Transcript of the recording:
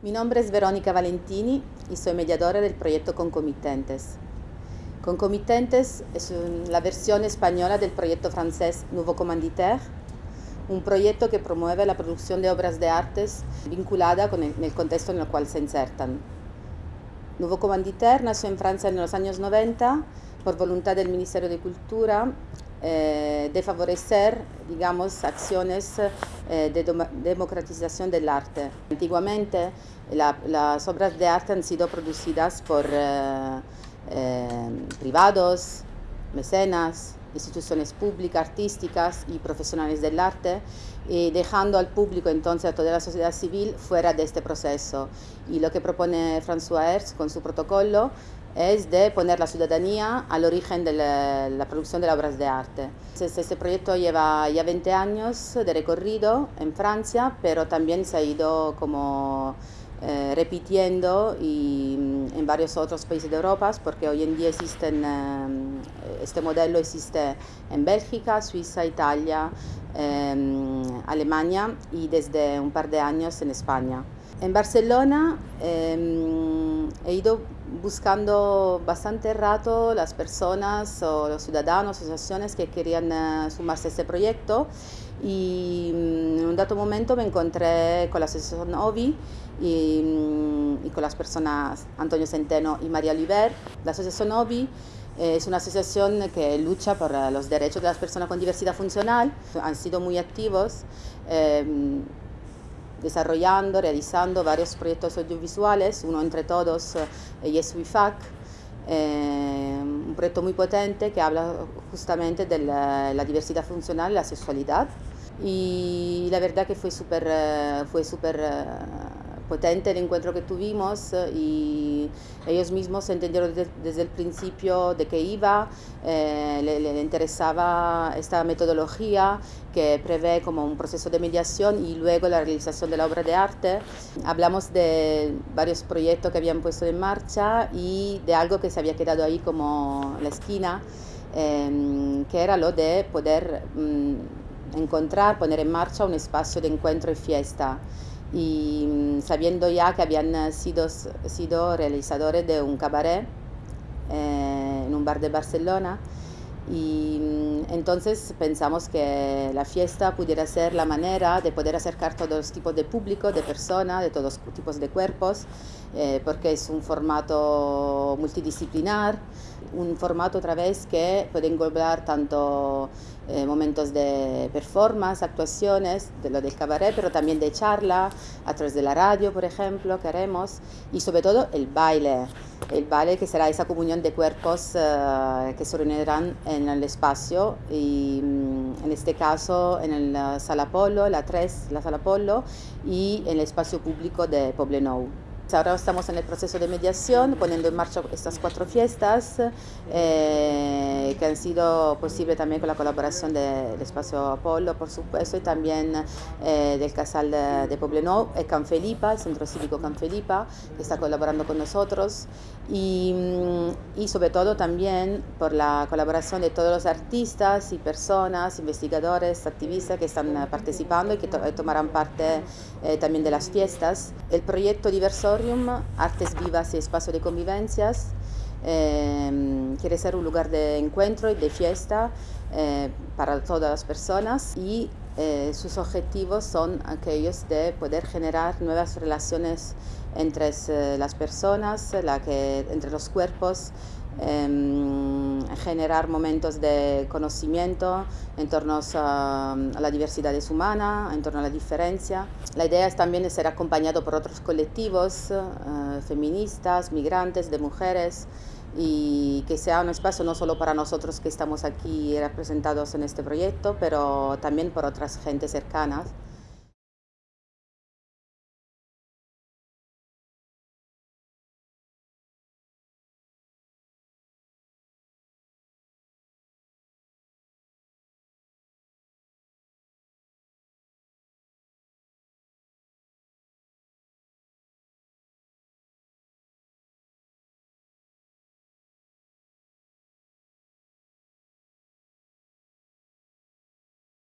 Mi nombre es Verónica Valentini y soy mediadora del proyecto Concomitentes. Concomitentes es la versión española del proyecto francés Nouveau Commanditaire, un proyecto que promueve la producción de obras de artes vinculada con el, contexto en el cual se insertan. Nouveau Commanditaire nació en Francia en los años 90 por voluntad del Ministerio de Cultura eh, de favorecer, digamos, acciones eh, de democratización del arte. Antiguamente las obras de arte han sido producidas por eh, privados, mecenas, instituciones públicas, artísticas y profesionales del arte, y dejando al público entonces a toda la sociedad civil fuera de este proceso. Y lo que propone François Hertz con su protocolo es de poner la ciudadanía al origen de la, producción de las obras de arte. Este proyecto lleva ya 20 años de recorrido en Francia, pero también se ha ido como eh, repitiendo y, mm, en varios otros países de Europa, porque hoy en día existen, eh, este modelo existe en Bélgica, Suiza, Italia, em, Alemania y desde un par de años en España. En Barcelona em, he ido buscando bastante rato las personas o los ciudadanos, asociaciones que querían eh, sumarse a este proyecto y mm, en un dato momento me encontré con la asociación OVI y, mm, y con las personas Antonio Centeno y María Oliver. La asociación OVI es una asociación que lucha por los derechos de las personas con diversidad funcional. Han sido muy activos. Em, desarrollando, realizando varios proyectos audiovisuales, uno entre todos eh, es WIFAC, eh, un proyecto muy potente que habla justamente de la, diversidad funcional, la sexualidad. Y la verdad que fue súper eh, fue super, potente el encuentro que tuvimos eh, y ellos mismos entendieron desde el principio de qué iba, eh, le, interesaba esta metodología que prevé como un proceso de mediación y luego la realización de la obra de arte. Hablamos de varios proyectos que habían puesto en marcha y de algo que se había quedado ahí como la esquina, em, que era lo de poder mm, encontrar, poner en marcha un espacio de encuentro y fiesta y mm, sabiendo ya que habían eh, sido, sido realizadores de un cabaret eh, en un bar de Barcelona. Y mm, entonces pensamos que la fiesta pudiera ser la manera de poder acercar todos los tipos de público, de personas, de todos los tipos de cuerpos, eh, porque es un formato multidisciplinar, un formato otra vez que puede englobar tanto eh, momentos de performance, actuaciones, de lo del cabaret, pero también de charla, a través de la radio, por ejemplo, que haremos, y sobre todo el baile, el baile que será esa comunión de cuerpos eh, que se reunirán en el espacio, y mm, en este caso en la Sala Polo, la 3, la Sala Polo, y en el espacio público de Poblenou. Ahora estamos en el proceso de mediación, poniendo en marcha estas cuatro fiestas eh, que han sido posibles también con la colaboración del Espacio Apolo, por supuesto, y también eh, del Casal de, de Poblenou, el Canfelipa, el Centro Cívico Canfelipa, que está colaborando con nosotros, y, mm, y sobre todo también por la colaboración de todos los artistas y personas, investigadores, activistas que están participando y que tomarán parte eh, también de las fiestas. El proyecto Diverso Artes Vivas y Espacio de Convivencias. Eh, quiere ser un lugar de encuentro y de fiesta eh, para todas las personas y eh, sus objetivos son aquellos de poder generar nuevas relaciones entre las personas, la que, entre los cuerpos, Em, generar momentos de conocimiento en torno a, la diversidad humana, en torno a la diferencia. La idea es también ser acompañado por otros colectivos eh, feministas, migrantes, de mujeres, y que sea un espacio no solo para nosotros que estamos aquí representados en este proyecto, pero también por otras gentes cercanas.